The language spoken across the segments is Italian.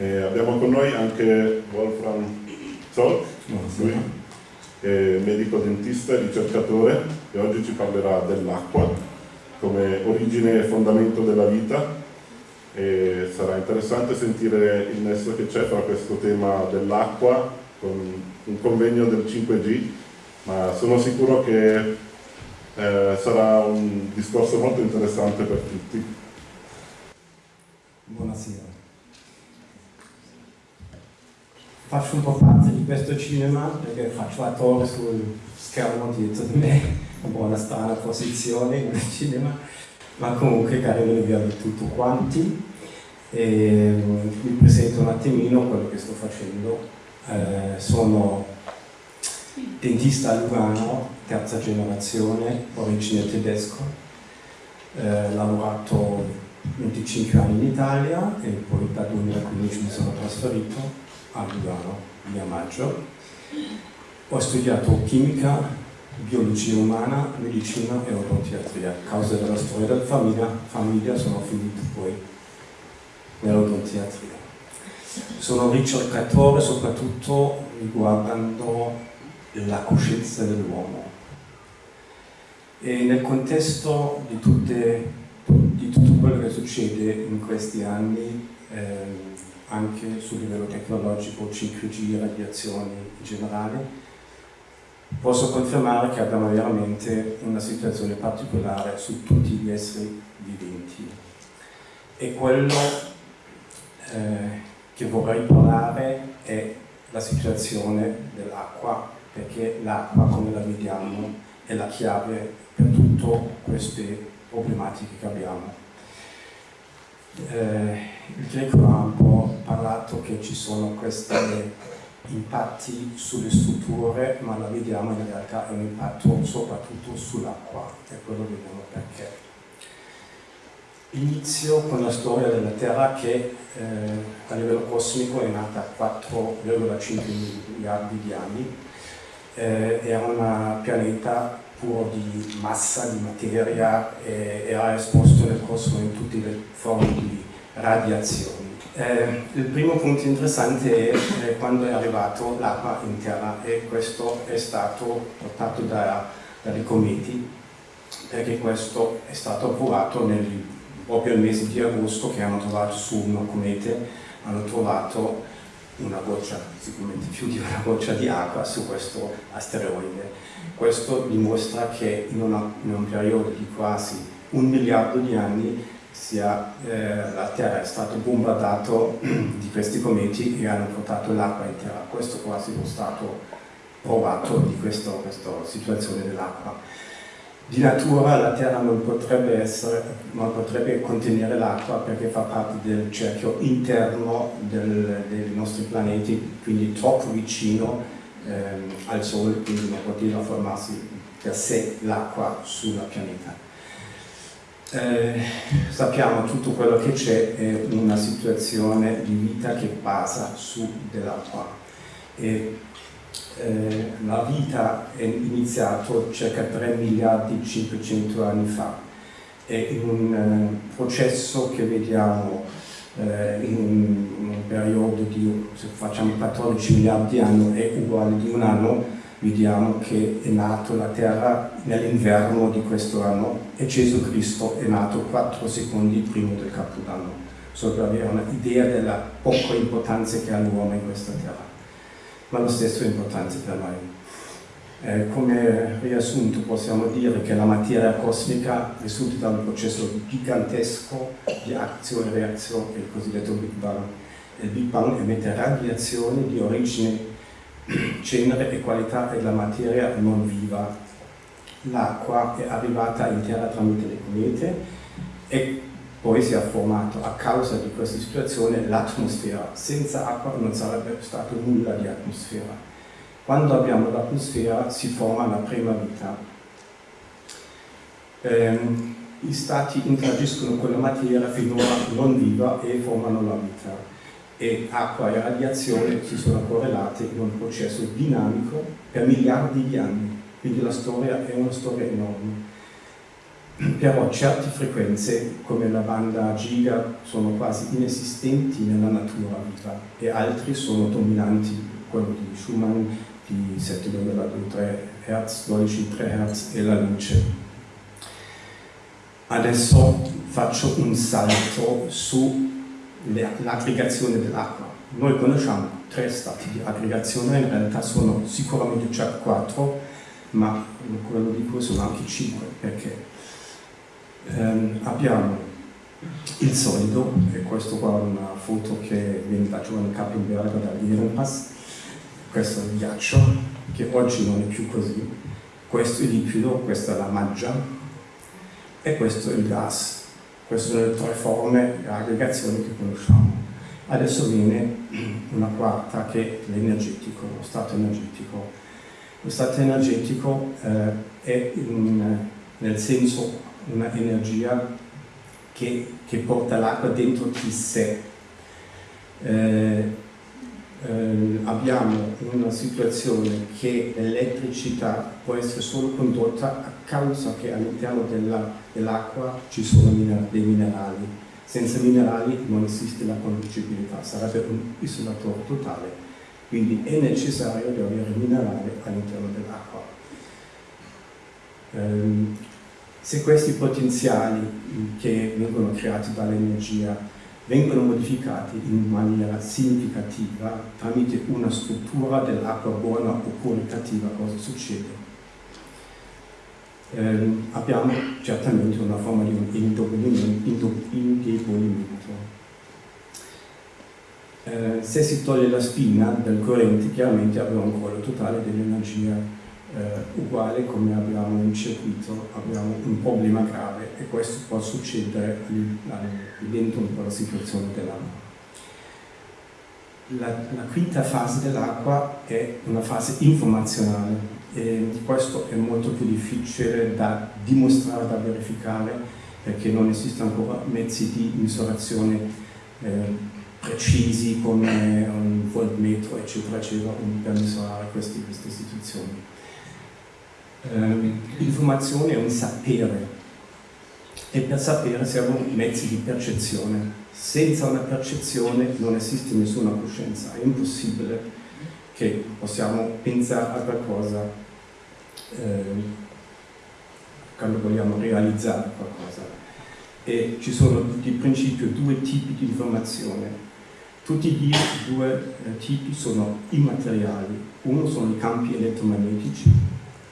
E abbiamo con noi anche Wolfram Zoll, lui è medico dentista e ricercatore e oggi ci parlerà dell'acqua come origine e fondamento della vita e sarà interessante sentire il nesso che c'è tra questo tema dell'acqua con un convegno del 5G ma sono sicuro che eh, sarà un discorso molto interessante per tutti. Buonasera. Faccio un po' parte di questo cinema perché faccio attore sul schermo dietro di me, un po' una strana posizione nel cinema, ma comunque carino di avervi tutti quanti. E, vi presento un attimino quello che sto facendo. Eh, sono dentista a Lugano, terza generazione, origine tedesco, eh, lavorato 25 anni in Italia e poi dal 2015 mi sono trasferito a Lugano, via Maggio. Ho studiato chimica, biologia umana, medicina e odontiatria. A causa della storia della famiglia, famiglia sono finito poi nell'odontiatria. Sono ricercatore soprattutto riguardando la coscienza dell'uomo. E nel contesto di, tutte, di, tutto quello che succede in questi anni, eh, anche sul livello tecnologico, 5G, radiazioni in generale, posso confermare che abbiamo veramente una situazione particolare su tutti gli esseri viventi. E quello eh, che vorrei parlare è la situazione dell'acqua perché l'acqua, come la vediamo, è la chiave per tutte queste problematiche che abbiamo. Eh, il Greco ha un po' parlato che ci sono questi impatti sulle strutture, ma la vediamo in realtà è un impatto soprattutto sull'acqua, e quello vediamo perché. Inizio con la storia della Terra che eh, a livello cosmico è nata a 4,5 miliardi di anni eh, era un pianeta puro di massa, di materia, e era esposto nel cosmo in tutte le forme di radiazioni. Eh, il primo punto interessante è eh, quando è arrivato l'acqua in terra e questo è stato portato da, dai cometi perché questo è stato approvato nel, proprio nel mese di agosto che hanno trovato su una comete hanno trovato una goccia, sicuramente più di una goccia di acqua su questo asteroide. Questo dimostra che in, una, in un periodo di quasi un miliardo di anni sia, eh, la Terra è stata bombardata di questi cometi e hanno portato l'acqua in Terra. Questo quasi è stato provato di questo, questa situazione dell'acqua. Di natura la Terra non potrebbe, essere, non potrebbe contenere l'acqua perché fa parte del cerchio interno del, dei nostri pianeti, quindi troppo vicino ehm, al Sole, quindi non poteva formarsi per sé l'acqua sulla pianeta. Eh, sappiamo tutto quello che c'è è una situazione di vita che basa su dell'acqua eh, la vita è iniziata circa 3 miliardi e 500 anni fa. È un eh, processo che vediamo eh, in un, periodo di, se facciamo 14 miliardi di anni, è uguale di un anno, vediamo che è nato la Terra nell'inverno di questo anno e Gesù Cristo è nato 4 secondi prima del Capodanno, solo per avere un'idea della poca importanza che ha l'uomo in questa Terra ma lo stesso è importante per noi. Eh, come riassunto possiamo dire che la materia cosmica risulta da un processo gigantesco di azione e reazione, il cosiddetto Big Bang. Il Big Bang emette radiazioni di origine, genere e qualità della materia non viva. L'acqua è arrivata in terra tramite le comete e poi si è formato a causa di questa situazione l'atmosfera. Senza acqua non sarebbe stato nulla di atmosfera. Quando abbiamo l'atmosfera si forma la prima vita. Eh, I stati interagiscono con la materia finora non viva e formano la vita. E acqua e radiazione si sono correlate in un processo dinamico per miliardi di anni. Quindi la storia è una storia enorme però certe frequenze come la banda giga sono quasi inesistenti nella natura viva e altri sono dominanti, quello di Schumann di 7,23 Hz, 12,3 Hz e la luce. Adesso faccio un salto sull'aggregazione dell'acqua. Noi conosciamo tre stati di aggregazione, in realtà sono sicuramente già quattro, ma quello di cui sono anche cinque, perché ehm, abbiamo il solido, e questo qua è una foto che viene da Giovanni Cappenberger da Lierenpass, questo è il ghiaccio, che oggi non è più così, questo è il liquido, questa è la maggia, e questo è il gas. Queste sono le tre forme di aggregazione che conosciamo. Adesso viene una quarta che è l'energetico, lo stato energetico. Lo stato energetico eh, è in, nel senso una energia che, che porta l'acqua dentro di sé. Eh, eh, abbiamo una situazione che l'elettricità può essere solo condotta a causa che all'interno dell'acqua dell ci sono dei minerali. Senza minerali non esiste la conducibilità, sarebbe un isolatore totale, quindi è necessario di avere minerali all'interno dell'acqua. Eh, se questi potenziali che vengono creati dall'energia vengono modificati in maniera significativa tramite una struttura dell'acqua buona oppure cattiva, cosa succede? Eh, abbiamo certamente una forma di indebolimento. Eh, se si toglie la spina del corrente, chiaramente abbiamo un crollo totale dell'energia eh, uguale come abbiamo in circuito, abbiamo un problema grave e questo può succedere dentro la situazione dell'acqua. La, la, quinta fase dell'acqua è una fase informazionale e questo è molto più difficile da dimostrare, da verificare perché non esistono ancora mezzi di misurazione eh, precisi come un voltmetro eccetera eccetera per misurare queste, queste situazioni eh, l'informazione è un sapere e per sapere servono mezzi di percezione. Senza una percezione non esiste nessuna coscienza, è impossibile che possiamo pensare a qualcosa eh, quando vogliamo realizzare qualcosa. E ci sono di principio due tipi di informazione. Tutti i due eh, tipi sono immateriali. Uno sono i campi elettromagnetici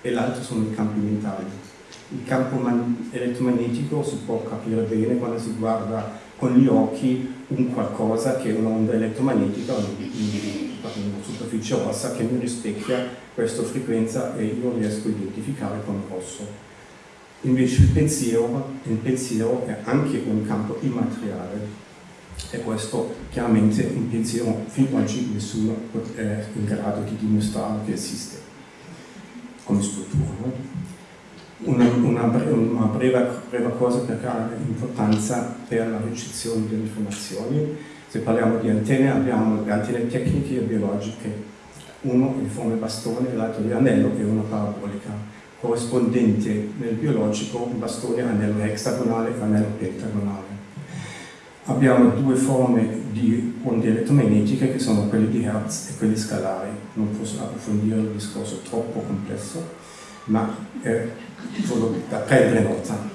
e l'altro sono i campi mentali. Il campo elettromagnetico si può capire bene quando si guarda con gli occhi un qualcosa che è un'onda elettromagnetica, una superficie rossa che mi rispecchia questa frequenza e io riesco a identificare con rosso. Invece il pensiero, il pensiero è anche un campo immateriale e questo chiaramente un pensiero fin oggi nessuno è in grado di dimostrare che esiste come struttura. Una, una, breve, una breve, breve, cosa perché ha importanza per la ricezione delle informazioni. Se parliamo di antenne abbiamo le antenne tecniche e biologiche, uno in forma di bastone, l'altro di anello e una parabolica, corrispondente nel biologico bastone anello hexagonale e anello pentagonale. Abbiamo due forme di onde elettromagnetiche che sono quelle di Hertz e quelle scalari. Non posso approfondire il discorso troppo complesso, ma è solo da prendere nota.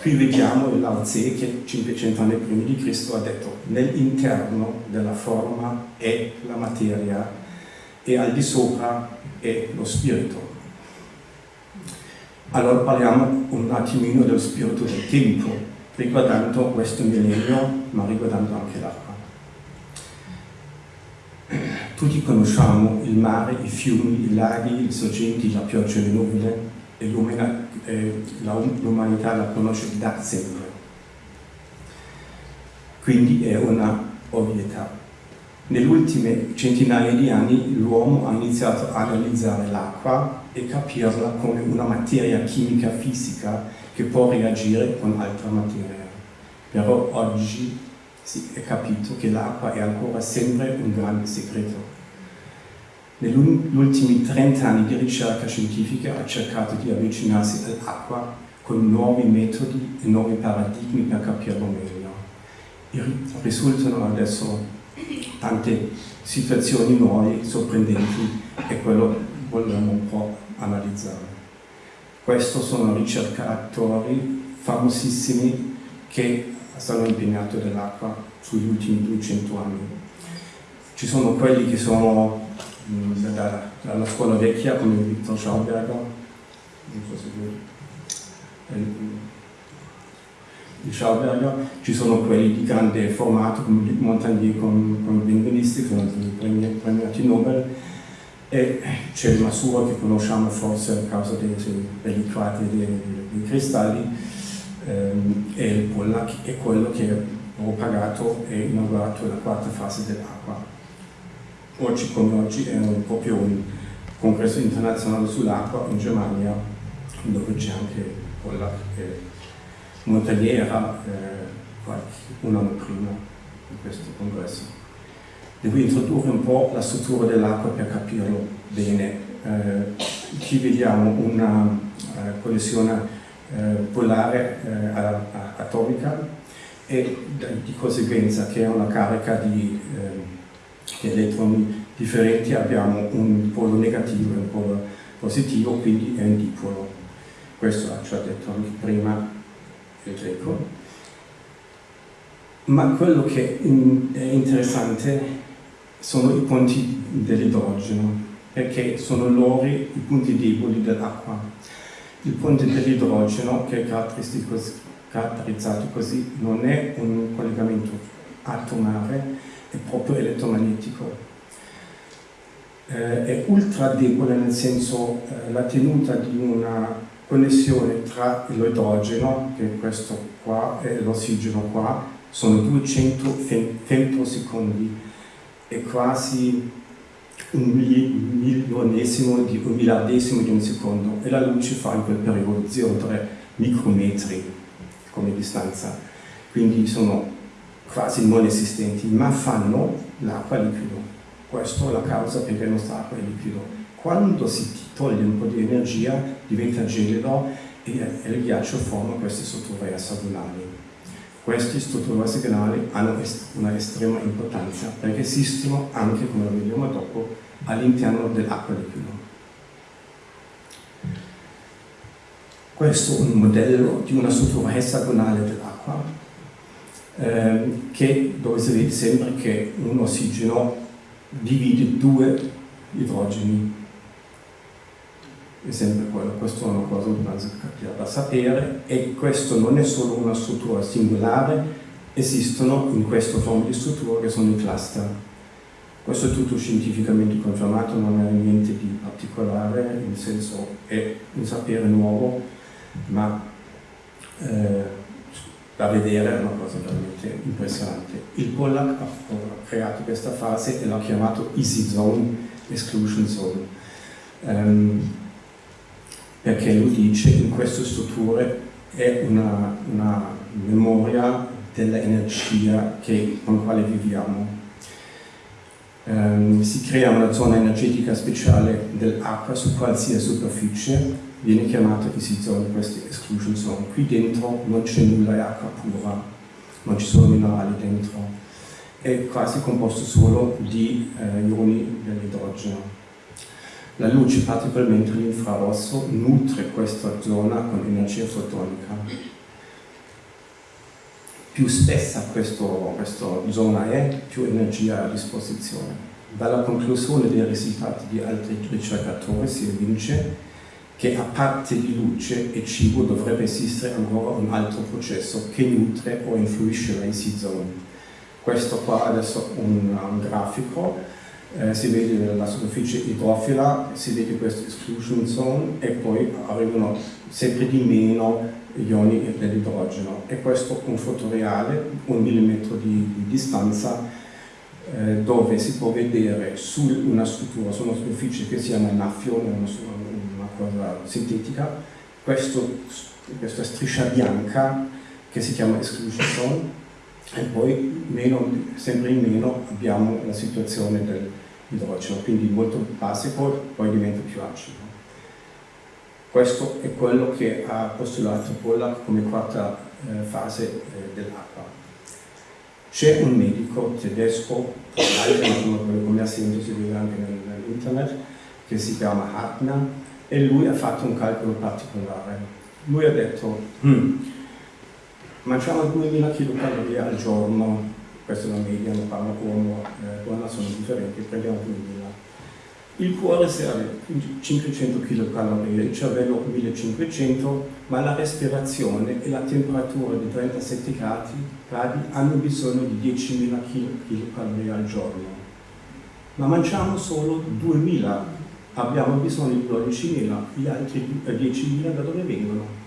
Qui vediamo Lao Tse che 500 anni prima di Cristo ha detto nell'interno della forma è la materia e al di sopra è lo spirito. Allora parliamo un attimino dello spirito del tempo, riguardando questo millennio, ma riguardando anche l'acqua. Tutti conosciamo il mare, i fiumi, i laghi, le sorgenti, la pioggia le nuvole e l'umanità la conosce da sempre. Quindi è una ovvietà. Nelle ultime centinaia di anni l'uomo ha iniziato a analizzare l'acqua e capirla come una materia chimica fisica che può reagire con altra materia. Però oggi si è capito che l'acqua è ancora sempre un grande segreto. Negli ultimi 30 anni di ricerca scientifica ha cercato di avvicinarsi all'acqua con nuovi metodi e nuovi paradigmi per capirlo meglio. Risultano adesso tante situazioni nuove, sorprendenti e quello vogliamo un po' analizzare. Questi sono ricercatori famosissimi che stanno impegnati nell'acqua sugli ultimi 200 anni. Ci sono quelli che sono mh, da, dalla scuola vecchia come Victor Schauberger, non so se voi, di Schauberger, ci sono quelli di grande formato come Montagnier con, con Benvenisti, sono stati premiati Nobel, e c'è il Masuro che conosciamo forse a causa dei, dei liquati dei, dei cristalli ehm, e il Pollack è quello che ho pagato e inaugurato la quarta fase dell'acqua. Oggi come oggi è un, proprio un congresso internazionale sull'acqua in Germania dove c'è anche Pollack e Montagniera eh, un anno prima di questo congresso. Devo introdurre un po' la struttura dell'acqua per capirlo bene. Eh, qui vediamo una connessione uh, polare uh, atomica e di conseguenza che è una carica di, di elettroni differenti abbiamo un polo negativo e un polo positivo, quindi è un dipolo. Questo ci ha detto anche prima il greco. Ma quello che è interessante sono i punti dell'idrogeno, perché sono loro i punti deboli dell'acqua. Il punto dell'idrogeno, che è caratterizzato così, non è un collegamento atomare, è proprio elettromagnetico. Eh, è ultra debole nel senso eh, la tenuta di una connessione tra l'idrogeno, che è questo qua, e l'ossigeno qua, sono 200 femtosecondi è quasi un milionesimo di un miliardesimo di un secondo e la luce fa in quel periodo 0,3 micrometri come distanza, quindi sono quasi non esistenti, ma fanno l'acqua liquido. Questa è la causa perché la nostra acqua è liquido. Quando si toglie un po' di energia diventa gelido e il ghiaccio forma queste strutture hessagonali. Questi strutture hexagonali hanno una estrema importanza perché esistono anche, come lo vedremo dopo, all'interno dell'acqua liquida. Questo è un modello di una struttura hexagonale dell'acqua ehm, dove si vede sempre che un ossigeno divide due idrogeni è sempre quello, questa è una cosa da sapere e questo non è solo una struttura singolare, esistono in questa forma di struttura che sono i cluster. Questo è tutto scientificamente confermato, non è niente di particolare, nel senso è un sapere nuovo, ma eh, da vedere è una cosa veramente impressionante. Il Pollack ha creato questa fase e l'ha chiamato Easy Zone, Exclusion Zone. Um, perché lui dice in queste strutture è una, una memoria dell'energia con la quale viviamo. Um, si crea una zona energetica speciale dell'acqua su qualsiasi superficie, viene chiamata easy zone, questa exclusion zone. Qui dentro non c'è nulla, è acqua pura, non ci sono minerali dentro, è quasi composto solo di eh, ioni dell'idrogeno. La luce, particolarmente l'infrarosso, nutre questa zona con energia fotonica. Più spessa questo, questa zona è, più energia a disposizione. Dalla conclusione dei risultati di altri ricercatori si evince che a parte di luce e cibo dovrebbe esistere ancora un altro processo che nutre o influisce la zone. Questo qua adesso è un, un grafico eh, si vede la superficie idrofila, si vede questa exclusion zone e poi arrivano sempre di meno ioni dell'idrogeno e questo è un fotoreale, un millimetro di, di distanza eh, dove si può vedere su una struttura, su una superficie che si chiama naffione, una, una cosa sintetica, questo, questa striscia bianca che si chiama exclusion zone. E poi meno, sempre in meno abbiamo la situazione dell'idrogeno, quindi molto basico, poi diventa più acido. Questo è quello che ha postulato Pollack come quarta eh, fase eh, dell'acqua. C'è un medico tedesco, come ha sentito vede anche nell'internet, che si chiama Hartner e lui ha fatto un calcolo particolare. Lui ha detto, hm, mangiamo 2000 kcal al giorno, media, non parla uomo, eh, donna sono differenti, prendiamo 2000 il cuore serve 500 kcal, il cervello 1500, ma la respirazione e la temperatura di 37 gradi, gradi hanno bisogno di 10.000 kcal al giorno. Ma mangiamo solo 2.000, abbiamo bisogno di 12.000, gli altri 10.000 da dove vengono?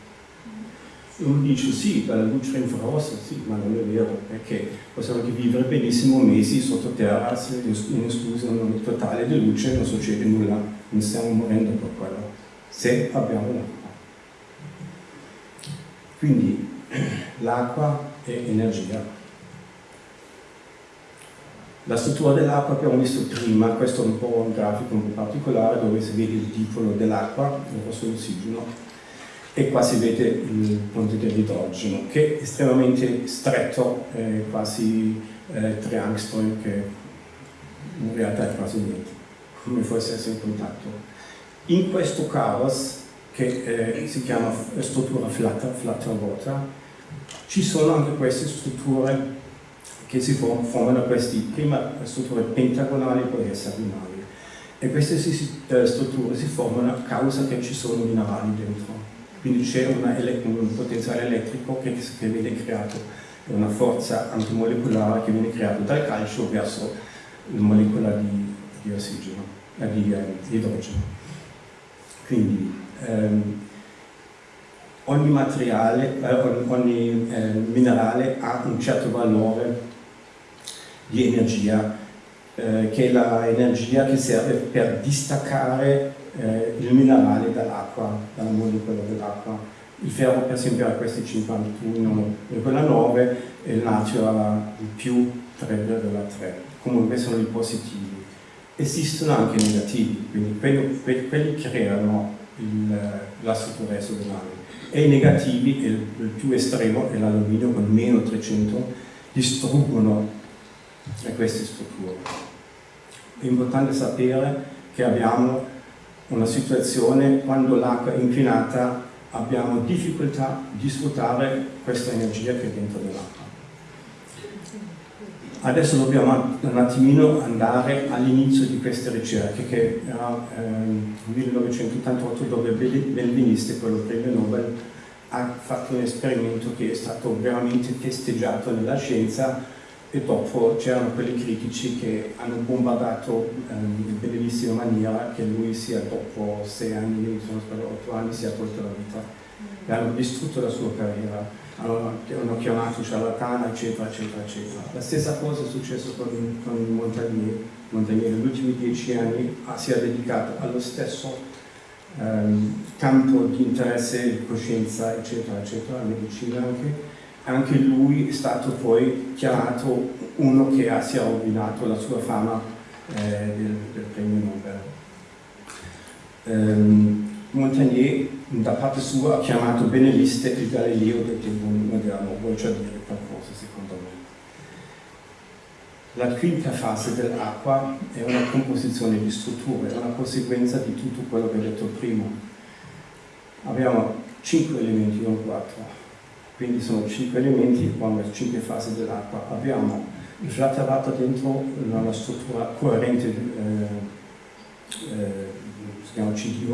Uno dice sì, dalla luce infrarossa, sì, ma non è vero, perché possiamo vivere benissimo mesi sottoterra in esclusione totale di luce, non succede nulla, non stiamo morendo per quello, se abbiamo l'acqua. Quindi l'acqua è energia. La struttura dell'acqua abbiamo visto prima, questo è un po' un grafico un po' particolare dove si vede il dipolo dell'acqua, il rosso l'ossigeno, e qua si vede il ponte dell'idrogeno che è estremamente stretto, eh, quasi eh, 3 angstrom che in realtà è quasi niente, come fosse essere in contatto. In questo caos, che eh, si chiama struttura flutter, flutter water, ci sono anche queste strutture che si formano queste prima strutture pentagonali e poi hessagonali. E queste eh, strutture si formano a causa che ci sono minerali dentro quindi c'è un potenziale elettrico che, che, viene creato, una forza antimolecolare che viene creata dal calcio verso la molecola di, di ossigeno, eh, di, eh, di, idrogeno. Quindi ehm, ogni materiale, eh, ogni eh, minerale ha un certo valore di energia, eh, che è l'energia che serve per distaccare eh, il minerale dall'acqua, dalla molecola dell'acqua. Il ferro per esempio ha questi 51,9 e il natio ha il più 3,3. Comunque sono i positivi. Esistono anche i negativi, quindi quelli, quelli creano il, la struttura esodonale. E i negativi, il, il più estremo è l'alluminio con meno 300, distruggono queste strutture. È importante sapere che abbiamo una situazione quando l'acqua è inquinata abbiamo difficoltà di sfruttare questa energia che è dentro dell'acqua. Adesso dobbiamo un attimino andare all'inizio di queste ricerche che era ehm, 1988 dove Benveniste, quello premio Nobel, ha fatto un esperimento che è stato veramente festeggiato nella scienza e dopo c'erano quelli critici che hanno bombardato ehm, in bellissima maniera che lui sia dopo sei anni, sono stato otto anni, sia tolto la vita. Mm. e hanno distrutto la sua carriera. Hanno, hanno chiamato ciarlatana eccetera eccetera eccetera. La stessa cosa è successo con, con Montagnier. Montagnier negli ultimi dieci anni ha, si è dedicato allo stesso ehm, campo di interesse, coscienza eccetera eccetera, la medicina anche anche lui è stato poi chiamato uno che ha, si è rovinato la sua fama eh, del, del, premio Nobel. Um, Montagnier da parte sua ha chiamato Beneliste il Galileo del tempo moderno, vuol già dire qualcosa secondo me. La quinta fase dell'acqua è una composizione di strutture, è una conseguenza di tutto quello che ho detto prima. Abbiamo cinque elementi, non quattro quindi sono cinque elementi, quando cinque fasi dell'acqua. Abbiamo il flatterato dentro una struttura coerente, eh, eh, si chiama CD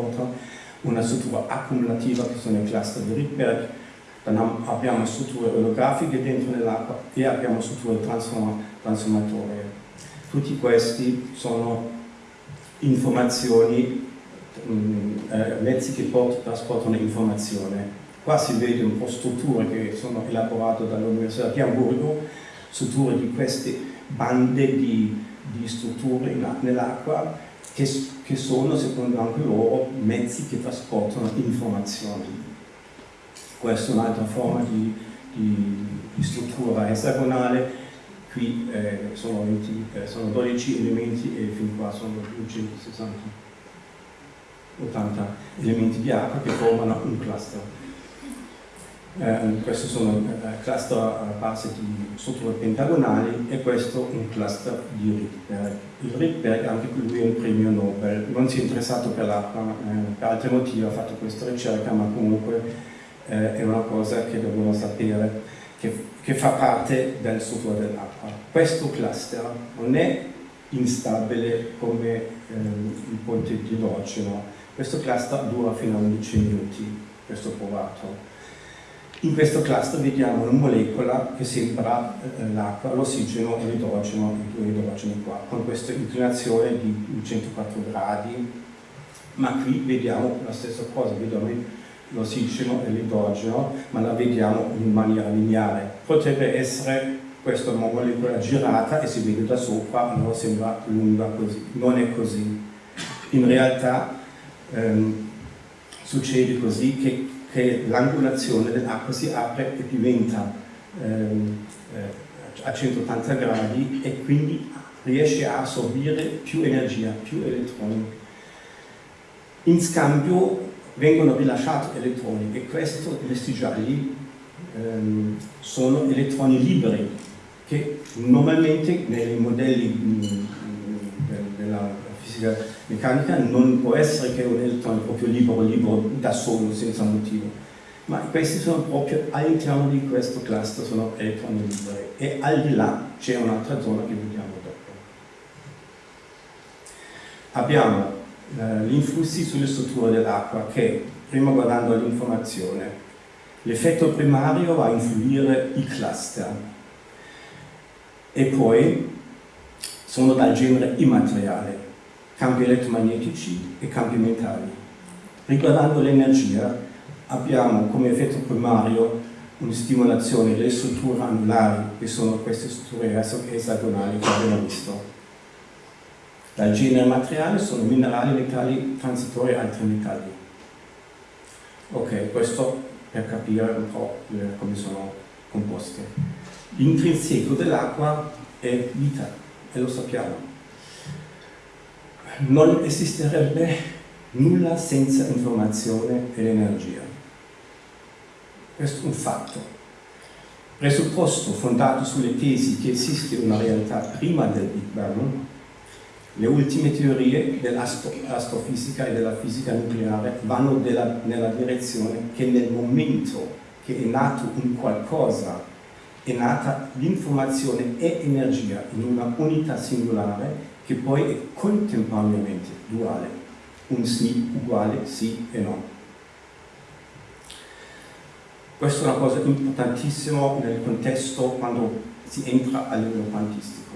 una struttura accumulativa che sono i cluster di Rydberg, abbiamo strutture olografiche dentro nell'acqua e abbiamo strutture transform trasformatorie. Tutti questi sono informazioni, mm, eh, mezzi che trasportano informazione Qua si vede un po' strutture che sono elaborate dall'Università di Hamburgo, strutture di queste bande di, di strutture nell'acqua che, che, sono, secondo anche loro, mezzi che trasportano informazioni. Questa è un'altra forma di, di, di, struttura esagonale, qui eh, sono, 20, eh, sono 12 elementi e fin qua sono 260. 80 elementi di acqua che formano un cluster. Eh, questi sono eh, cluster base di strutture pentagonali e questo un cluster di Rydberg. Il Rydberg, anche lui è un premio Nobel, non si è interessato per l'acqua, eh, per altri motivi ha fatto questa ricerca, ma comunque eh, è una cosa che dobbiamo sapere, che, che fa parte del struttura dell'acqua. Questo cluster non è instabile come eh, il ponte di idrogeno, questo cluster dura fino a 11 minuti, questo provato in questo cluster vediamo una molecola che sembra eh, l'acqua, l'ossigeno e l'idrogeno, i due idrogeni qua, con questa inclinazione di 104 gradi, ma qui vediamo la stessa cosa, vediamo l'ossigeno e l'idrogeno, ma la vediamo in maniera lineare. Potrebbe essere questa molecola girata e si vede da sopra, allora sembra lunga così, non è così. In realtà ehm, succede così che che l'angolazione dell'acqua si apre e diventa ehm, eh, a 180 gradi e quindi riesce a assorbire più energia, più elettroni. In scambio vengono rilasciati elettroni e questi, questi gialli ehm, sono elettroni liberi che normalmente nei modelli mh, mm, della fisica meccanica non può essere che un elettrone proprio libero, libero da solo, senza motivo, ma questi sono proprio all'interno di questo cluster, sono elettroni liberi e al di là c'è un'altra zona che vediamo dopo. Abbiamo eh, gli influssi sulle strutture dell'acqua che, prima guardando l'informazione, l'effetto primario va a influire i cluster. E poi sono dal genere immateriale campi elettromagnetici e campi mentali. Riguardando l'energia, abbiamo come effetto primario una stimolazione delle strutture anulari, che sono queste strutture esagonali che abbiamo visto. Dal genere materiale sono minerali, metalli, transitori e altri metalli. Ok, questo per capire un po' come sono composte. L'intrinseco dell'acqua è vita, e lo sappiamo non esisterebbe nulla senza informazione ed energia. Questo è un fatto. Presupposto fondato sulle tesi che esiste una realtà prima del Big Bang, le ultime teorie dell'astrofisica e della fisica nucleare vanno della, nella direzione che nel momento che è nato un qualcosa è nata l'informazione e energia in una unità singolare che poi è contemporaneamente duale, un sì uguale sì e no. Questa è una cosa importantissima nel contesto quando si entra a livello quantistico.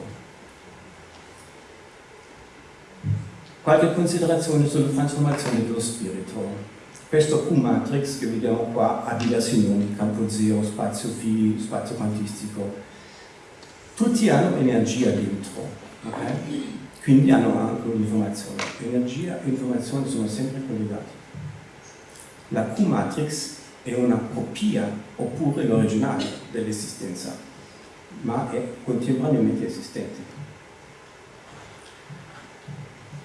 Qualche considerazione sulla trasformazione dello spirito. Questo Q-matrix che vediamo qua ha diversi nomi, campo zero, spazio phi, spazio quantistico. Tutti hanno energia dentro, okay? Quindi hanno anche un'informazione. Energia e informazione sono sempre collegati. La Q-matrix è una copia oppure l'originale dell'esistenza, ma è contemporaneamente esistente.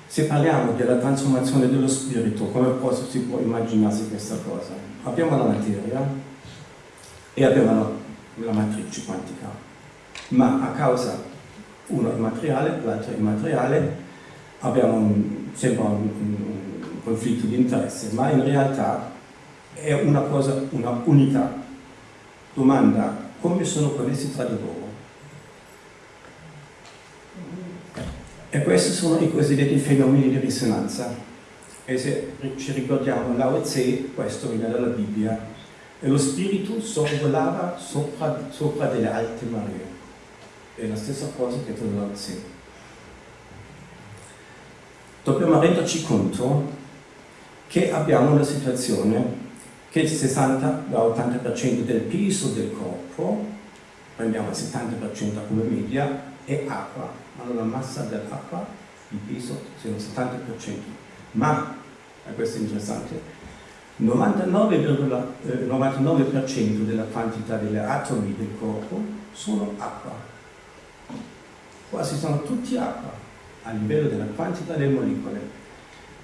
Se parliamo della trasformazione dello spirito, come si può immaginarsi questa cosa? Abbiamo la materia e abbiamo la, la matrice quantica, ma a causa uno è materiale, l'altro è immateriale, abbiamo un, sembra un, un, conflitto di interesse, ma in realtà è una cosa, una unità. Domanda, come sono connessi tra di loro? E questi sono i cosiddetti fenomeni di risonanza. E se ci ricordiamo Lao Tse, questo viene dalla Bibbia, e lo spirito sorvolava sopra, sopra delle alte maree è la stessa cosa che tu sei. Dobbiamo renderci conto che abbiamo una situazione che il 60-80% del peso del corpo, prendiamo il 70% come media, è acqua, ma la massa dell'acqua, il peso, sono il 70%. Ma, e questo è interessante, il 99,99% 99 della quantità degli atomi del corpo sono acqua quasi sono tutti acqua a livello della quantità delle molecole.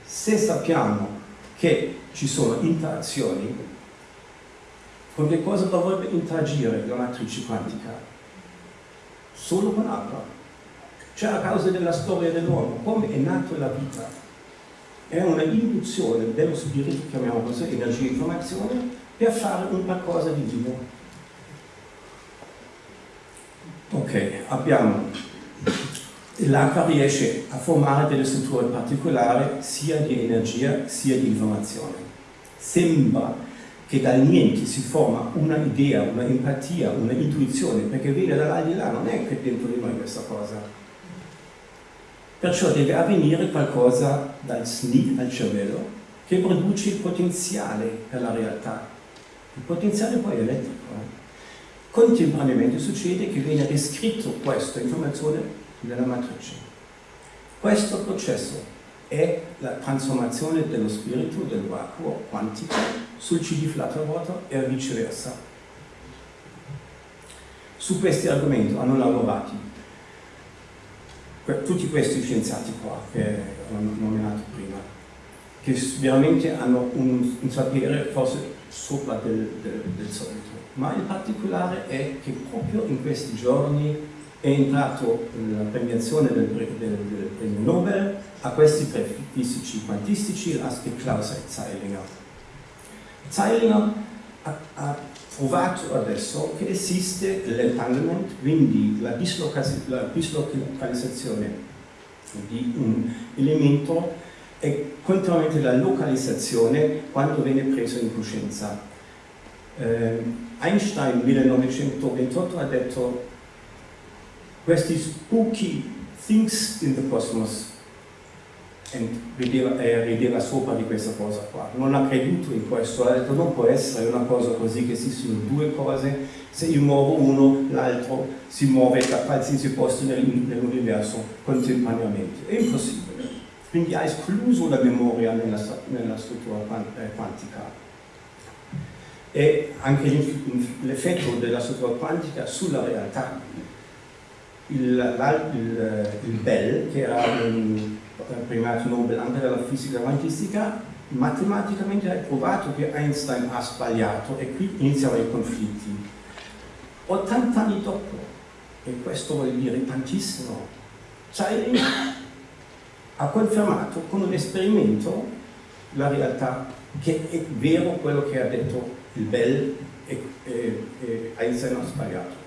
Se sappiamo che ci sono interazioni con che cosa dovrebbe interagire la matrice quantica? Solo con acqua. Cioè a causa della storia dell'uomo, come è nata la vita. È una induzione dello spirito, chiamiamo così, energia e informazione, per fare una cosa di divino. Ok, abbiamo l'acqua riesce a formare delle strutture particolari sia di energia sia di informazione. Sembra che dal niente si forma una idea, una empatia, una intuizione, perché viene dall'aldilà, non è che dentro di noi questa cosa. Perciò deve avvenire qualcosa dal SNI, dal cervello, che produce il potenziale per la realtà. Il potenziale poi è elettrico. Eh? Contemporaneamente succede che viene riscritto questa informazione della matrice. Questo processo è la trasformazione dello spirito del vacuo quantico sul CD flat water e viceversa. Su questi argomenti hanno lavorato tutti questi scienziati qua che ho nominato prima, che veramente hanno un, un sapere forse sopra del, del, del solito, ma il particolare è che proprio in questi giorni è entrato la premiazione del, del, del, premio Nobel a questi tre fisici quantistici, Laske, Klaus e Zeilinger. Zeilinger ha, ha, provato adesso che esiste l'entanglement, quindi la, la dislocalizzazione di un elemento e contrariamente la localizzazione quando viene preso in coscienza. Eh, Einstein nel 1928 ha detto questi spooky things in the cosmos. E rideva, eh, rideva sopra di questa cosa qua. Non ha creduto in questo. Ha detto non può essere una cosa così che esistono due cose. Se io muovo uno l'altro si muove da qualsiasi posto nell'universo contemporaneamente. È impossibile. Quindi ha escluso la memoria nella, nella struttura eh, quantica. E anche l'effetto della struttura quantica sulla realtà il, il, il Bell, che era un premiato Nobel anche della fisica quantistica, matematicamente ha provato che Einstein ha sbagliato e qui iniziano i conflitti. 80 anni dopo, e questo vuol dire tantissimo, Zeiling ha confermato con un esperimento la realtà che è vero quello che ha detto il Bell e, e, e Einstein ha sbagliato.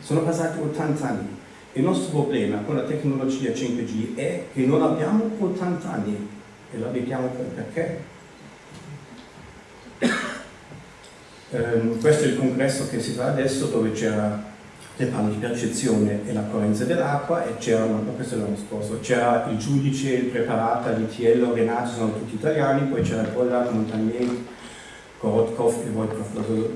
Sono passati 80 anni il nostro problema con la tecnologia 5G è che non abbiamo 80 anni e lo vediamo perché. Um, questo è il congresso che si fa adesso dove c'era le palle di percezione e la correnza dell'acqua e c'era, questo l'anno scorso, c'era il giudice, il preparata, l'Itiello, Renato, sono tutti italiani, poi c'era il Pollato, Montagnier, Korotkov e devo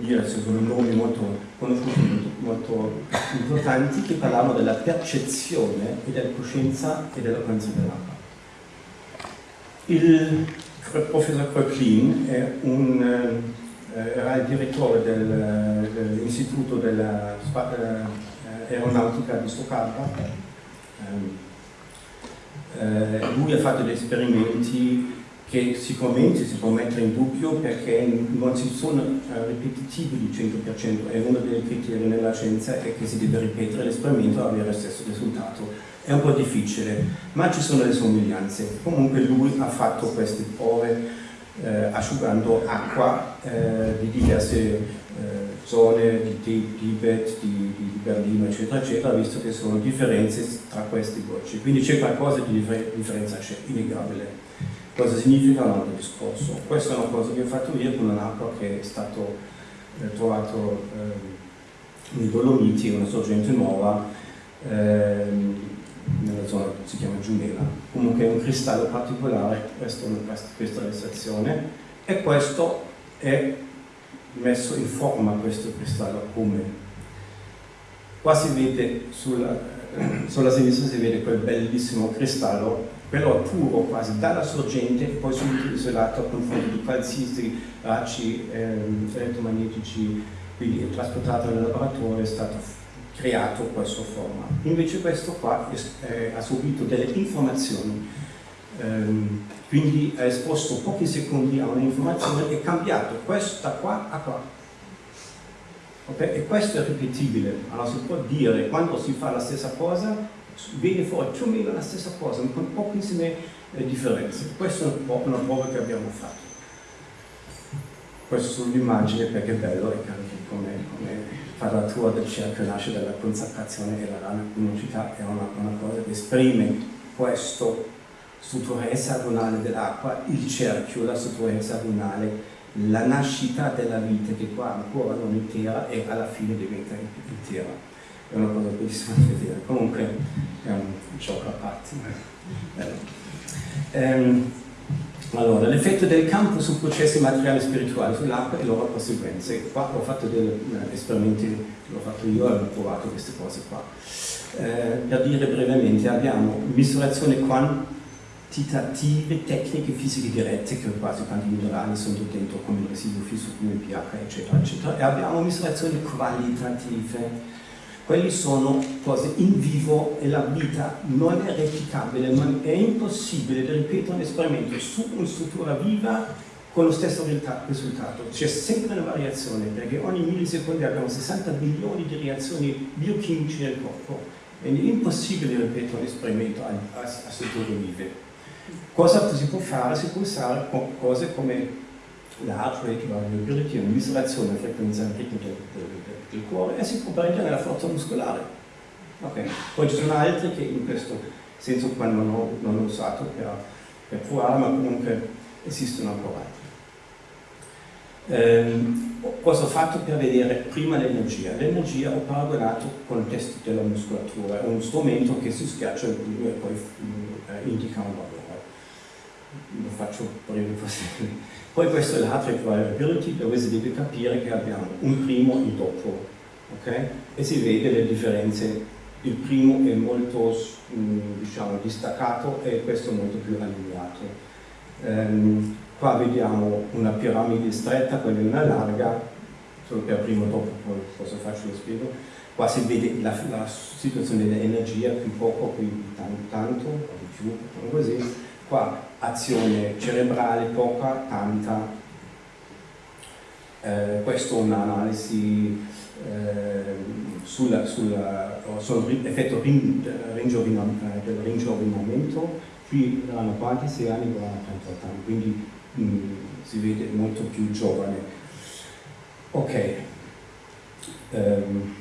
dire, sono nomi molto conosciuti, molto importanti, che parlavano della percezione e della coscienza e della dell'acqua. Il professor Kröklin eh, era il direttore dell'istituto dell'aeronautica di Stoccarda. Eh, lui ha fatto degli esperimenti che sicuramente si può mettere in dubbio perché non si sono ripetitivi di 100%, è uno dei criteri nella scienza è che si deve ripetere l'esperimento e avere lo stesso risultato. È un po' difficile, ma ci sono le somiglianze. Comunque lui ha fatto queste prove eh, asciugando acqua eh, di diverse eh, zone di Tibet, di, di, Berlino, eccetera, eccetera, visto che sono differenze tra questi gocci. Quindi c'è qualcosa di differenza innegabile. Cosa significa un altro discorso? Questa è una cosa che ho fatto io con un'acqua che è stato eh, trovato eh, nei Dolomiti, una sorgente nuova, eh, nella zona che si chiama Giumela. Comunque è un cristallo particolare, questa, questa realizzazione, e questo è messo in forma, questo cristallo, come qua si vede sulla, sulla sinistra si vede quel bellissimo cristallo però puro quasi dalla sorgente poi subito isolato a confronto di qualsiasi raggi ehm, elettromagnetici, quindi trasportato nel laboratorio, è stato creato questa forma. Invece questo qua eh, ha subito delle informazioni Um, quindi ha esposto pochi secondi a un'informazione e cambiato questo da qua a qua. Okay? E questo è ripetibile, allora si può dire quando si fa la stessa cosa viene fuori più o meno la stessa cosa, con pochissime eh, differenze. Questa è una prova che abbiamo fatto. Questo sull'immagine perché è bello e anche come, come quadratura del cerchio nasce dalla consacrazione e la luminosità è una, una cosa che esprime questo struttura hesagonale dell'acqua, il cerchio, la struttura hesagonale, la nascita della vita che qua ancora non intera e alla fine diventa intera. È una cosa bellissima da vedere. Comunque è un gioco a parte. Ehm, allora, l'effetto del campo su processi materiali spirituali sull'acqua e loro conseguenze. Qua ho fatto degli eh, esperimenti, l'ho fatto io e ho provato queste cose qua. Eh, per dire brevemente, abbiamo misurazione quantitative, tecniche fisiche dirette, che quasi quanti minerali sono dentro, come il residuo fisso, come il pH, eccetera, eccetera, e abbiamo misurazioni qualitative quelli sono cose in vivo e la vita non è replicabile, ma è impossibile ripetere un esperimento su una struttura viva con lo stesso risultato. C'è sempre una variazione perché ogni millisecondo abbiamo 60 milioni di reazioni biochimiche nel corpo. È impossibile ripetere un esperimento a, a, a strutture vive. Cosa si può fare? Si può usare cose come la heart rate variability, misurazione della frequenza ritmica del, cuore e si può prendere la forza muscolare. Okay. Poi ci sono altri che in questo senso qua non ho, non ho usato per, per provare, ma comunque esistono ancora altri. Ehm, cosa ho fatto per vedere prima l'energia? L'energia ho paragonato con il test della muscolatura, è uno strumento che si schiaccia e poi eh, indica un valore. Lo faccio breve possibile. Poi questo è l'hard variability dove si deve capire che abbiamo un primo e un dopo, okay? E si vede le differenze. Il primo è molto mm, diciamo, distaccato e questo è molto più allineato. Um, qua vediamo una piramide stretta, quella è una larga, solo per primo dopo, poi cosa faccio lo spiego. Qua si vede la, la situazione dell'energia, più poco, qui tanto, tanto, più, così qua azione cerebrale poca, tanta, eh, questa è un'analisi eh, sull'effetto del ringiovanimento, qui erano quanti? 6 anni, qua 38 anni, quindi mh, mm, si vede molto più giovane. Ok, um,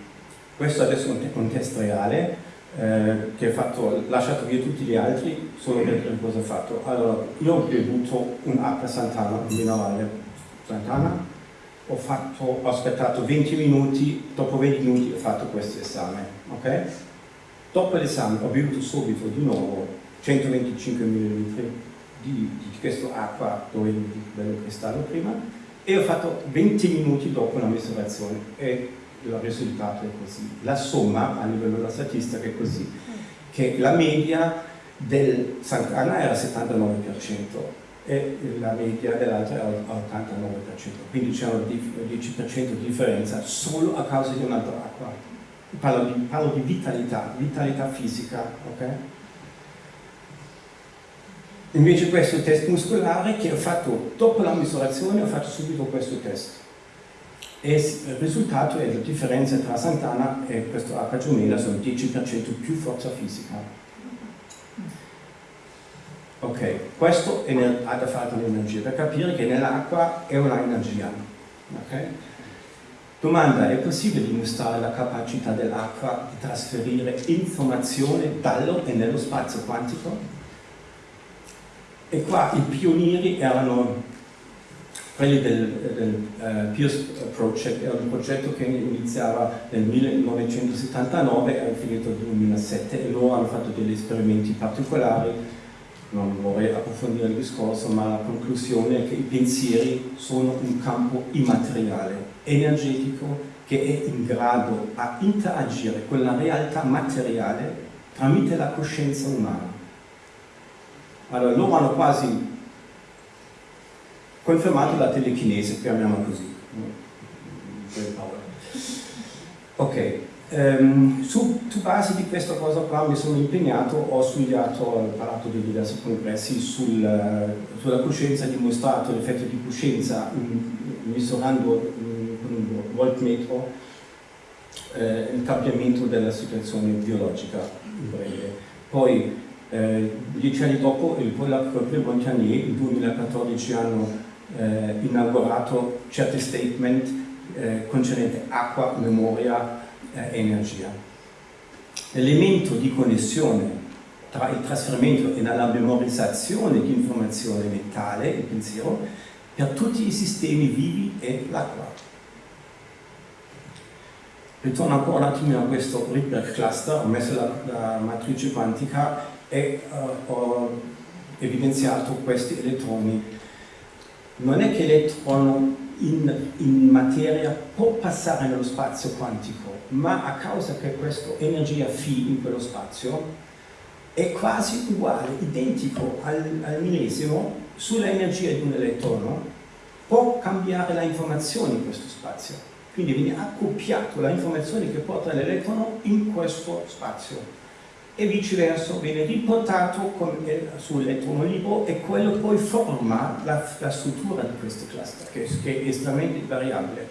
questo adesso è un test reale, eh, che ha fatto, lasciato via tutti gli altri solo per cosa ha fatto. Allora, io ho bevuto un'acqua Santana, un minerale Santana, ho, fatto, ho, aspettato 20 minuti, dopo 20 minuti ho fatto questo esame, ok? Dopo l'esame ho bevuto subito di nuovo 125 ml di, di questa acqua dove bello cristallo prima e ho fatto 20 minuti dopo la misurazione e il risultato è così. La somma a livello della statistica è così, che la media del Sant'Anna era 79% e la media dell'altra era 89%, quindi c'è un 10% di differenza solo a causa di un'altra acqua. Parlo di, parlo di, vitalità, vitalità fisica, ok? Invece questo test muscolare che ho fatto dopo la misurazione, ho fatto subito questo test e il risultato è la differenza tra Sant'Anna e questo H Giumela sono 10% più forza fisica. Ok, questo ha da fare con l'energia, per capire che nell'acqua è una energia. Okay? Domanda, è possibile dimostrare la capacità dell'acqua di trasferire informazione dallo e nello spazio quantico? E qua i pionieri erano quelli del, del uh, Pierce Project, era un progetto che iniziava nel 1979 e è finito nel 2007 e loro hanno fatto degli esperimenti particolari, non vorrei approfondire il discorso, ma la conclusione è che i pensieri sono un campo immateriale, energetico, che è in grado a interagire con la realtà materiale tramite la coscienza umana. Allora loro hanno quasi confermato la telechinesi, chiamiamola così. Ok, Ehm, su, su, base di questa cosa qua mi sono impegnato, ho studiato, ho parlato di diversi congressi sul, sulla coscienza, dimostrato l'effetto di coscienza misurando con un voltmetro eh, il cambiamento della situazione biologica. Poi, eh, dieci anni dopo, il Polacco e Montagnier, nel 2014, hanno eh, inaugurato certi statement eh, concernenti acqua, memoria, eh, energia. L'elemento di connessione tra il trasferimento e la memorizzazione di informazione mentale, il pensiero, per tutti i sistemi vivi è l'acqua. Ritorno ancora un attimo a questo Rydberg cluster, ho messo la, la matrice quantica e uh, ho evidenziato questi elettroni. Non è che l'elettrono in, in, materia può passare nello spazio quantico, ma a causa che questa energia φ in quello spazio è quasi uguale, identico al, al millesimo sull'energia di un elettrono, può cambiare la informazione in questo spazio. Quindi viene accoppiato la informazione che porta l'elettrono in questo spazio e viceversa viene riportato eh, sull'elettrono libero e quello poi forma la, la struttura di questo cluster che, che, è estremamente variabile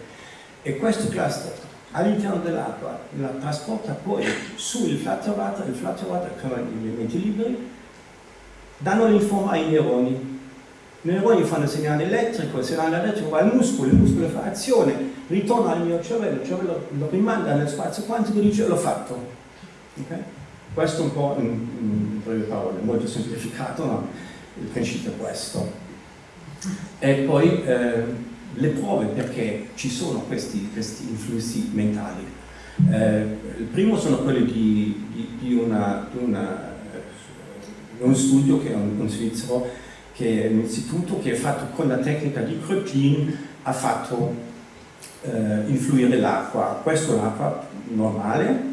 e questo cluster all'interno dell'acqua la trasporta poi sul flutter water, il flutter water sono gli elementi liberi danno l'informa ai neuroni i neuroni fanno il segnale elettrico, il segnale elettrico va al muscolo, il muscolo fa azione, ritorna al mio cervello, il cervello lo rimanda nel spazio quantico e dice l'ho fatto. Okay? Questo un po' in, in breve parole, molto semplificato, ma il principio è questo. E poi eh, le prove perché ci sono questi, questi influssi mentali. Eh, il primo sono quelli di, di, di, una, di una, eh, un studio che è un, un svizzero, che è un istituto che è fatto con la tecnica di Kröplin, ha fatto eh, influire l'acqua. Questa è l'acqua normale,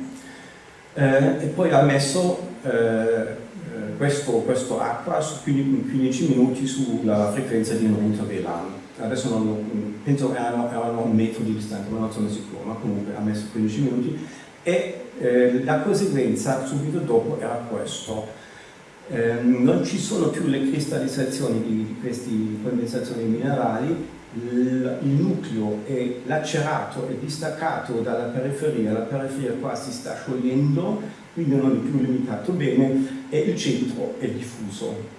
eh, e poi ha messo eh, eh questo, questo, acqua su 15 minuti sulla frequenza di un intervellano. Adesso non, penso erano, erano un metro di distanza, ma non sono sicuro, ma comunque ha messo 15 minuti e eh, la conseguenza subito dopo era questo. Eh, non ci sono più le cristallizzazioni di, di queste condensazioni minerali, il nucleo è lacerato e distaccato dalla periferia, la periferia qua si sta sciogliendo, quindi non è più limitato bene, e il centro è diffuso.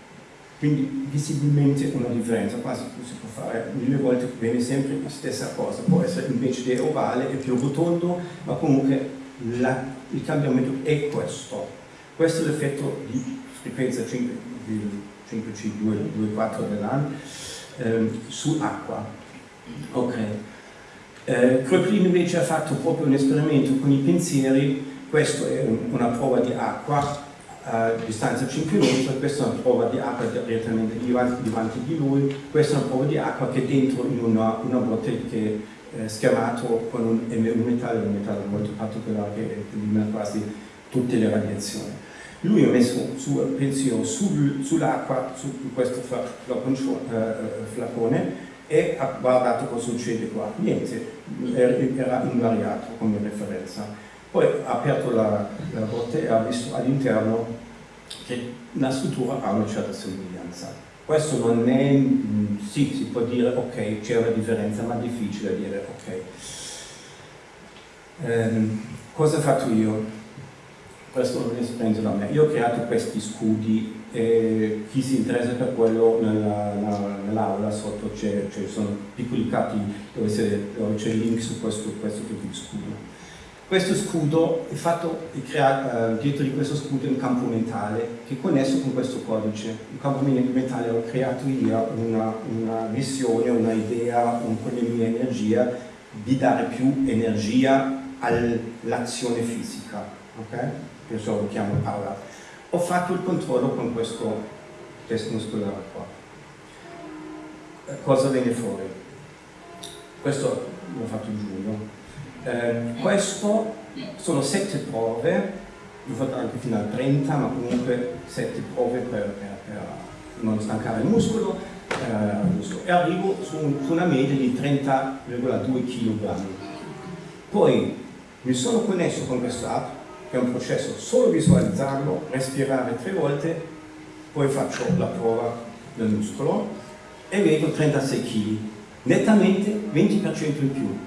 Quindi visibilmente una differenza, quasi si può fare mille volte, viene sempre la stessa cosa, può essere invece di ovale, è più rotondo, ma comunque la, il cambiamento è questo. Questo è l'effetto di frequenza 5, 5C224 dell'anno eh, su acqua. Ok. Eh, Kröplin invece ha fatto proprio un esperimento con i pensieri, questa è un, una prova di acqua a distanza 5 metri, questa è una prova di acqua direttamente davanti di lui, questa è una prova di acqua che è dentro in una, una bottiglia che è schiamato con un, un, metallo, un metallo molto particolare che elimina quasi tutte le radiazioni. Lui ha messo su pensiero sul, sull'acqua, su questo eh, flacone e ha guardato cosa succede qua. Niente, era invariato come referenza. Poi ha aperto la, la botte e ha visto all'interno che la struttura ha una certa somiglianza. Questo non è, sì, si può dire ok, c'è una differenza, ma è difficile dire ok. Um, cosa ho fatto io? Questo non è da me. Io ho creato questi scudi e chi si interessa per quello nell'aula nell sotto ci sono piccoli capi dove c'è il link su questo, questo tipo di scudo. Questo scudo è fatto, è creato, uh, dietro di questo scudo è un campo mentale che è connesso con questo codice. Il campo mentale ho creato io una, una missione, una idea, un, con la mia energia di dare più energia all'azione fisica. Okay? Penso lo chiamo Paola, ho fatto il controllo con questo test muscolare qua. Eh, cosa viene fuori? Questo l'ho fatto in giugno. Eh, questo sono sette prove, l'ho fatto anche fino a 30, ma comunque sette prove per, per, per non stancare il muscolo, eh, e arrivo su, su una media di 30,2 kg. Poi Mi sono connesso con questo app, è un processo solo visualizzarlo, respirare tre volte, poi faccio la prova del muscolo e vedo 36 kg, nettamente 20% in più.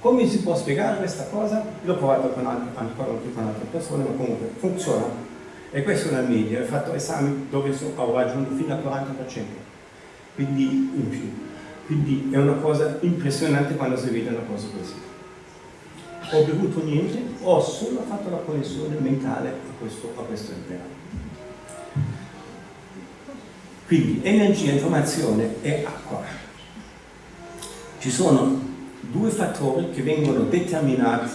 Come si può spiegare questa cosa? L'ho provato con altre, ancora con altre persone, ma comunque funziona. E questa è una media, ho fatto esami dove ho raggiunto fino al 40%, quindi in più. Quindi è una cosa impressionante quando si vede una cosa così ho bevuto niente, ho solo fatto la connessione mentale a questo, a questo impianto. Quindi energia, informazione e acqua. Ci sono due fattori che vengono determinati,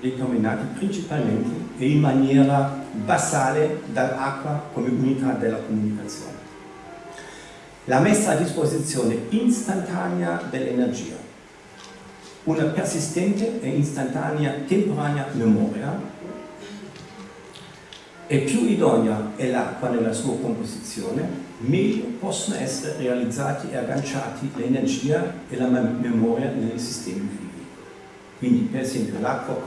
determinati principalmente e in maniera basale dall'acqua come unità della comunicazione. La messa a disposizione istantanea dell'energia una persistente e istantanea temporanea memoria e più idonea è l'acqua nella sua composizione, meglio possono essere realizzati e agganciati l'energia e la memoria nei sistemi vivi. Quindi per esempio l'acqua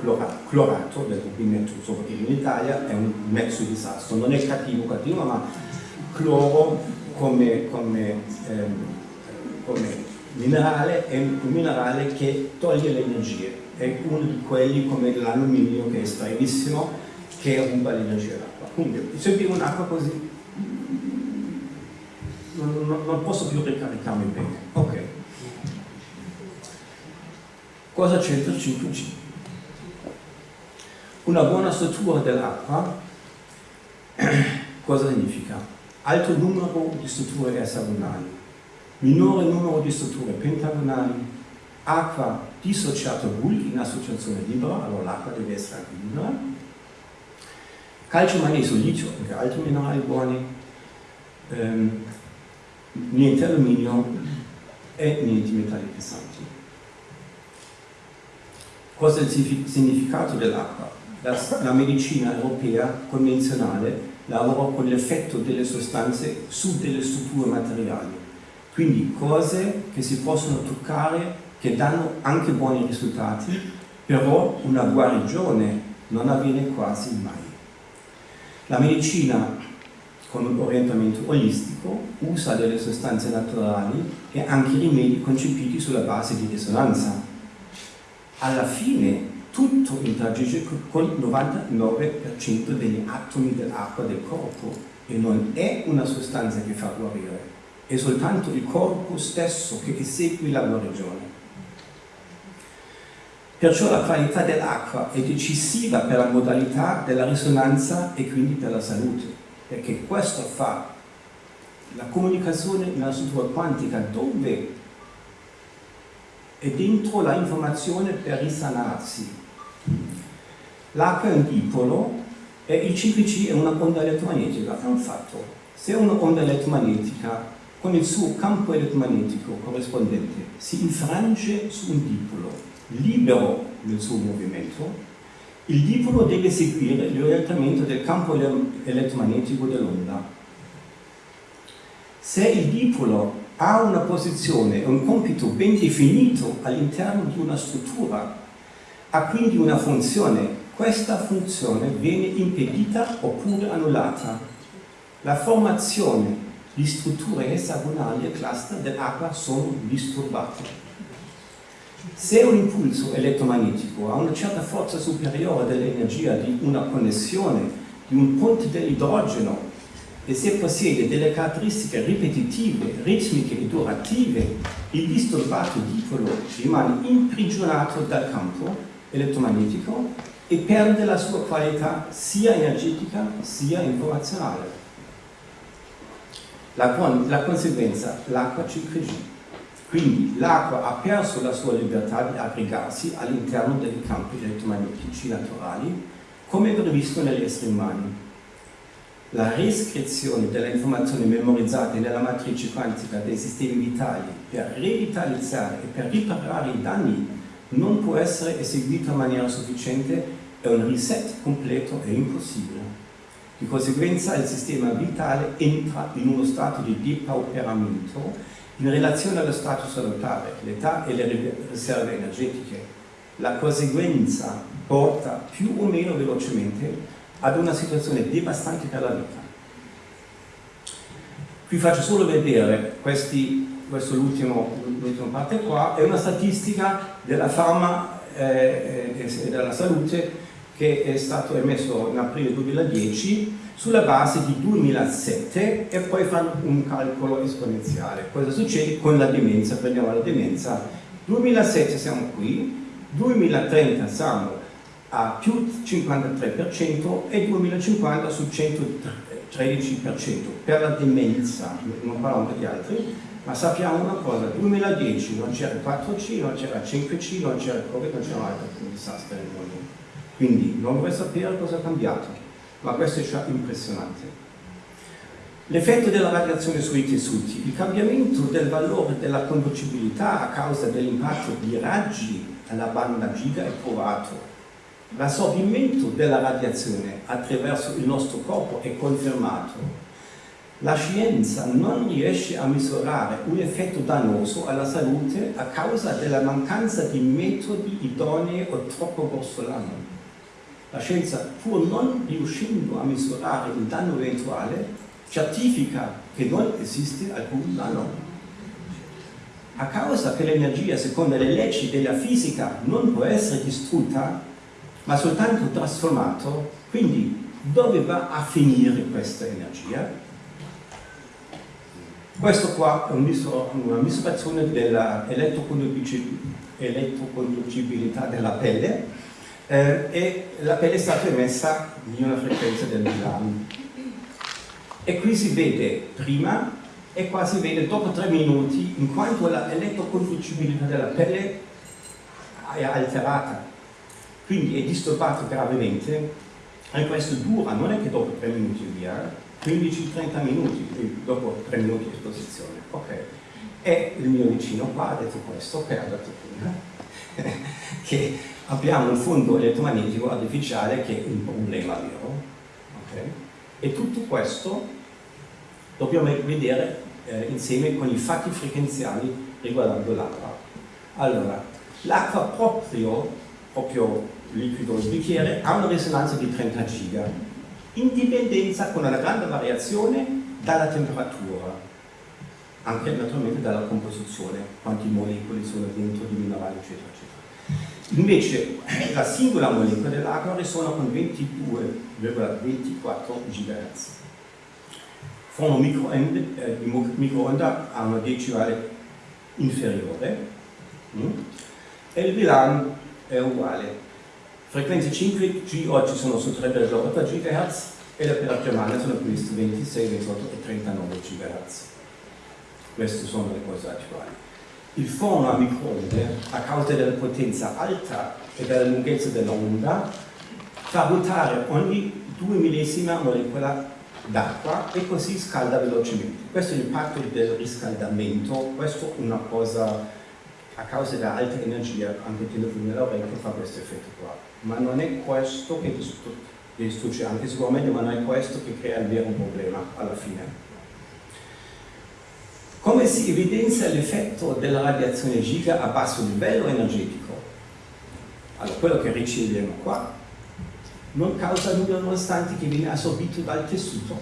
clorato del rubinetto soprattutto in Italia è un mezzo disastro, non è cattivo cattivo ma cloro come, come, ehm, come minerale è un minerale che toglie le energie, è uno di quelli come l'alluminio che è stranissimo, che ruba l'energia d'acqua. Quindi se bevo un'acqua così non, non, non, posso più ricaricarmi bene. Ok. Cosa c'entra il 5G? Una buona struttura dell'acqua cosa significa? Alto numero di strutture esagonali minore numero di strutture pentagonali, acqua dissociata bulk in associazione libera, allora l'acqua deve essere anche libera, calcio, magnesio, litio, anche altri minerali buoni, ehm, niente alluminio e niente metalli pesanti. Cosa è il significato dell'acqua? La, la medicina europea convenzionale lavora con l'effetto delle sostanze su delle strutture materiali quindi cose che si possono toccare, che danno anche buoni risultati, però una guarigione non avviene quasi mai. La medicina con un orientamento olistico usa delle sostanze naturali e anche rimedi concepiti sulla base di risonanza. Alla fine tutto interagisce con il 99% degli atomi dell'acqua del corpo e non è una sostanza che fa guarire è soltanto il corpo stesso che esegue la guarigione. Perciò la qualità dell'acqua è decisiva per la modalità della risonanza e quindi per la salute, perché questo fa la comunicazione nella struttura quantica dove è dentro la informazione per risanarsi. L'acqua è un dipolo e il CPC è una onda elettromagnetica, è un fatto. Se una onda elettromagnetica con il suo campo elettromagnetico corrispondente si infrange su un dipolo libero nel suo movimento, il dipolo deve seguire l'orientamento del campo elettromagnetico dell'onda. Se il dipolo ha una posizione e un compito ben definito all'interno di una struttura, ha quindi una funzione, questa funzione viene impedita oppure annullata. La formazione le strutture esagonali e cluster dell'acqua sono disturbate. Se un impulso elettromagnetico ha una certa forza superiore dell'energia di una connessione di un ponte dell'idrogeno e se possiede delle caratteristiche ripetitive, ritmiche e durative, il disturbato dipolo rimane imprigionato dal campo elettromagnetico e perde la sua qualità sia energetica sia informazionale. La, la conseguenza, l'acqua ci cresce. Quindi l'acqua ha perso la sua libertà di aggregarsi all'interno dei campi elettromagnetici naturali, come previsto negli esseri umani. La riscrizione delle informazioni memorizzate nella matrice quantica dei sistemi vitali per revitalizzare e per riparare i danni non può essere eseguita in maniera sufficiente e un reset completo è impossibile. Di conseguenza il sistema vitale entra in uno stato di depauperamento in relazione allo stato salutare, l'età e le riserve energetiche. la conseguenza porta più o meno velocemente ad una situazione devastante per la vita. Qui faccio solo vedere questi, questo è l'ultima parte qua, è una statistica della Pharma eh, e della salute che è stato emesso in aprile 2010 sulla base di 2007 e poi fanno un calcolo esponenziale. Cosa succede con la demenza? Prendiamo la demenza. 2007 siamo qui, 2030 siamo a più 53% e 2050 su 113% per la demenza, non parliamo di altri, ma sappiamo una cosa, 2010 non c'era il 4C, non c'era il 5C, non c'era Covid, non c'era altro disastro nel mondo. Quindi non vorrei sapere cosa è cambiato, ma questo è già impressionante. L'effetto della radiazione sui tessuti, il cambiamento del valore della conducibilità a causa dell'impatto di raggi alla banda giga è provato. L'assorbimento della radiazione attraverso il nostro corpo è confermato. La scienza non riesce a misurare un effetto dannoso alla salute a causa della mancanza di metodi idonei o troppo grossolani. La scienza, pur non riuscendo a misurare il danno eventuale, certifica che non esiste alcun danno a causa che l'energia, secondo le leggi della fisica, non può essere distrutta, ma soltanto trasformata, quindi dove va a finire questa energia? Questo qua è una misurazione dell'elettroconducibilità della pelle eh, e la pelle è stata emessa di una frequenza del Milan. E qui si vede prima e qua si vede dopo tre minuti in quanto l'elettroconducibilità della pelle è alterata quindi è disturbato gravemente e questo dura, non è che dopo tre minuti via 15-30 minuti dopo tre minuti di esposizione ok e il mio vicino qua ha detto questo che ha detto prima che abbiamo un fondo elettromagnetico artificiale che è un problema vero okay? e tutto questo dobbiamo vedere eh, insieme con i fatti frequenziali riguardando l'acqua. Allora, l'acqua proprio, proprio liquido il bicchiere ha una risonanza di 30 giga, in dipendenza con una grande variazione dalla temperatura, anche naturalmente dalla composizione, quanti molecoli sono dentro di minerali, eccetera, eccetera. Invece la singola molecola dell'acqua risuona con 22,24 GHz forno microonde, eh, microonda ha una decimale inferiore mm? e il VLAN è uguale. Frequenze 5G oggi sono su 3,8 GHz e le per Germania sono previste 26, 28 e 39 GHz. Queste sono le cose attuali. Il forno a microonde, a causa della potenza alta e della lunghezza dell'onda, fa ruotare ogni 2 millesima molecola d'acqua e così scalda velocemente. Questo è l'impatto del riscaldamento, questo è una cosa a causa dell'alta energia, anche il telefono nell'orecchio fa questo effetto qua. Ma non è questo che distrugge, anche sicuramente, ma non è questo che crea il vero problema alla fine. Come si evidenzia l'effetto della radiazione giga a basso livello energetico? Allora, quello che riceviamo qua non causa nulla nonostante che viene assorbito dal tessuto.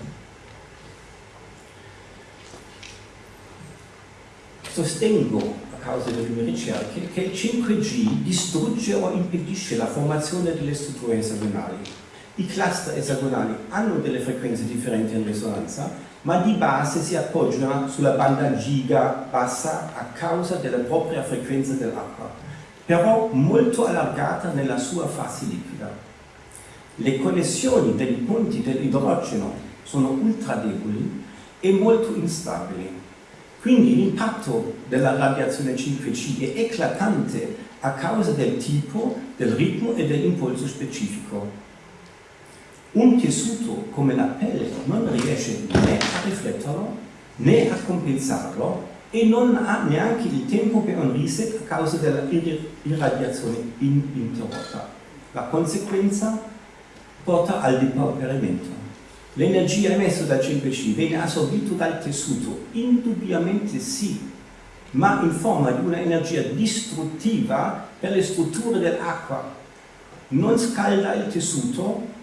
Sostengo, a causa delle mie ricerche, che il 5G distrugge o impedisce la formazione delle strutture esagonali. I cluster esagonali hanno delle frequenze differenti in risonanza, ma di base si appoggiano sulla banda giga bassa a causa della propria frequenza dell'acqua, però molto allargata nella sua fase liquida le connessioni dei punti dell'idrogeno sono ultra deboli e molto instabili. Quindi l'impatto della radiazione 5C è eclatante a causa del tipo, del ritmo e dell'impulso specifico. Un tessuto come la pelle non riesce né a rifletterlo né a compensarlo e non ha neanche il tempo per un reset a causa della irradiazione ininterrotta. La conseguenza porta al depauperamento. L'energia emessa dal 5C viene assorbita dal tessuto? Indubbiamente sì, ma in forma di un'energia distruttiva per le strutture dell'acqua. Non scalda il tessuto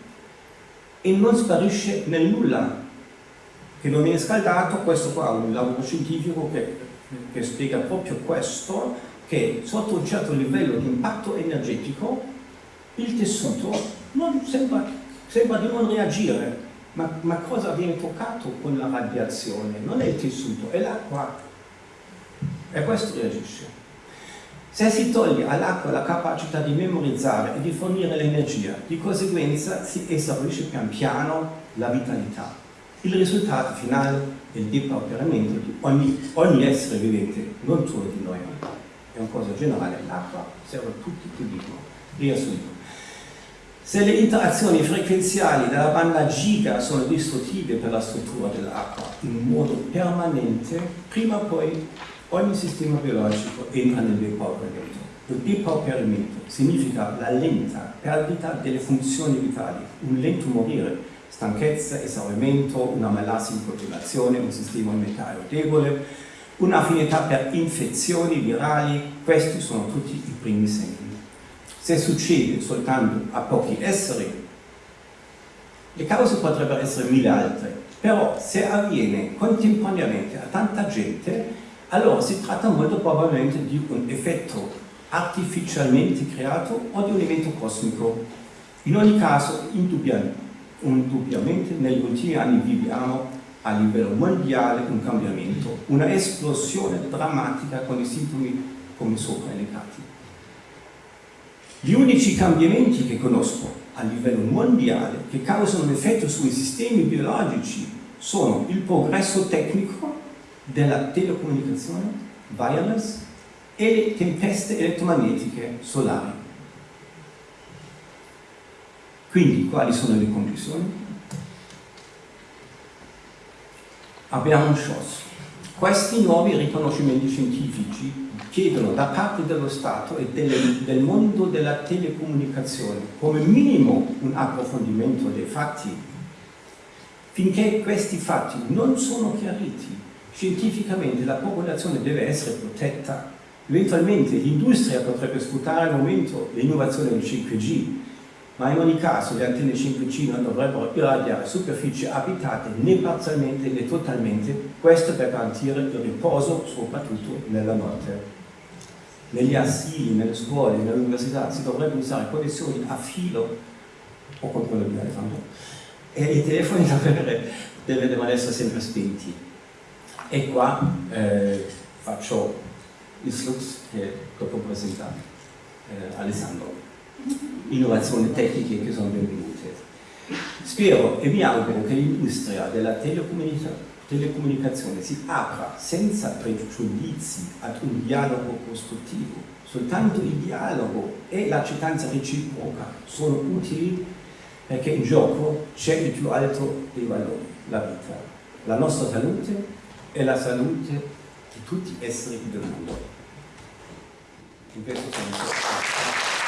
e non sparisce nel nulla. Che non viene scaldato, questo qua è un lavoro scientifico che, che spiega proprio questo, che sotto un certo livello di impatto energetico il tessuto non sembra, sembra di non reagire, ma, ma, cosa viene toccato con la radiazione? Non è il tessuto, è l'acqua. E questo reagisce. Se si toglie all'acqua la capacità di memorizzare e di fornire l'energia, di conseguenza si esaurisce pian piano la vitalità. Il risultato finale è il depauperamento di ogni, ogni essere vivente, non solo di noi. È una cosa generale, l'acqua serve a tutti che vivono. Riassunto. Se le interazioni frequenziali della banda giga sono distruttive per la struttura dell'acqua in modo permanente, prima o poi ogni sistema biologico entra nel depauperamento. Il depauperamento significa la lenta perdita delle funzioni vitali, un lento morire, stanchezza, esaurimento, una malassia in continuazione, un sistema immunitario debole, un'affinità per infezioni virali, questi sono tutti i primi segni. Se succede soltanto a pochi esseri, le cause potrebbero essere mille altre, però se avviene contemporaneamente a tanta gente, allora si tratta molto probabilmente di un effetto artificialmente creato o di un evento cosmico. In ogni caso, indubbiamente, negli ultimi anni viviamo a livello mondiale un cambiamento, una esplosione drammatica con i sintomi come sopra elencati. Gli unici cambiamenti che conosco a livello mondiale che causano un effetto sui sistemi biologici sono il progresso tecnico della telecomunicazione wireless e le tempeste elettromagnetiche solari. Quindi quali sono le conclusioni? Abbiamo un show. Questi nuovi riconoscimenti scientifici chiedono da parte dello Stato e del, del mondo della telecomunicazione come minimo un approfondimento dei fatti. Finché questi fatti non sono chiariti, scientificamente la popolazione deve essere protetta. Eventualmente l'industria potrebbe sfruttare al momento l'innovazione del 5G, ma in ogni caso le antenne 5G non dovrebbero irradiare superfici abitate né parzialmente né totalmente, questo per garantire il riposo soprattutto nella notte. Negli asili, nelle scuole, nelle università si dovrebbero usare connessioni a filo o con quello di Alessandro e i telefoni devono essere sempre spenti e qua eh, faccio il flux che dopo presenta eh, Alessandro. Innovazioni tecniche che sono benvenute. Spero e mi auguro che l'industria della telecomunicazione telecomunicazione si apra senza pregiudizi ad un dialogo costruttivo. Soltanto il dialogo e l'accettazione reciproca sono utili perché in gioco c'è il più alto dei valori, la vita, la nostra salute e la salute di tutti gli esseri viventi. In questo senso...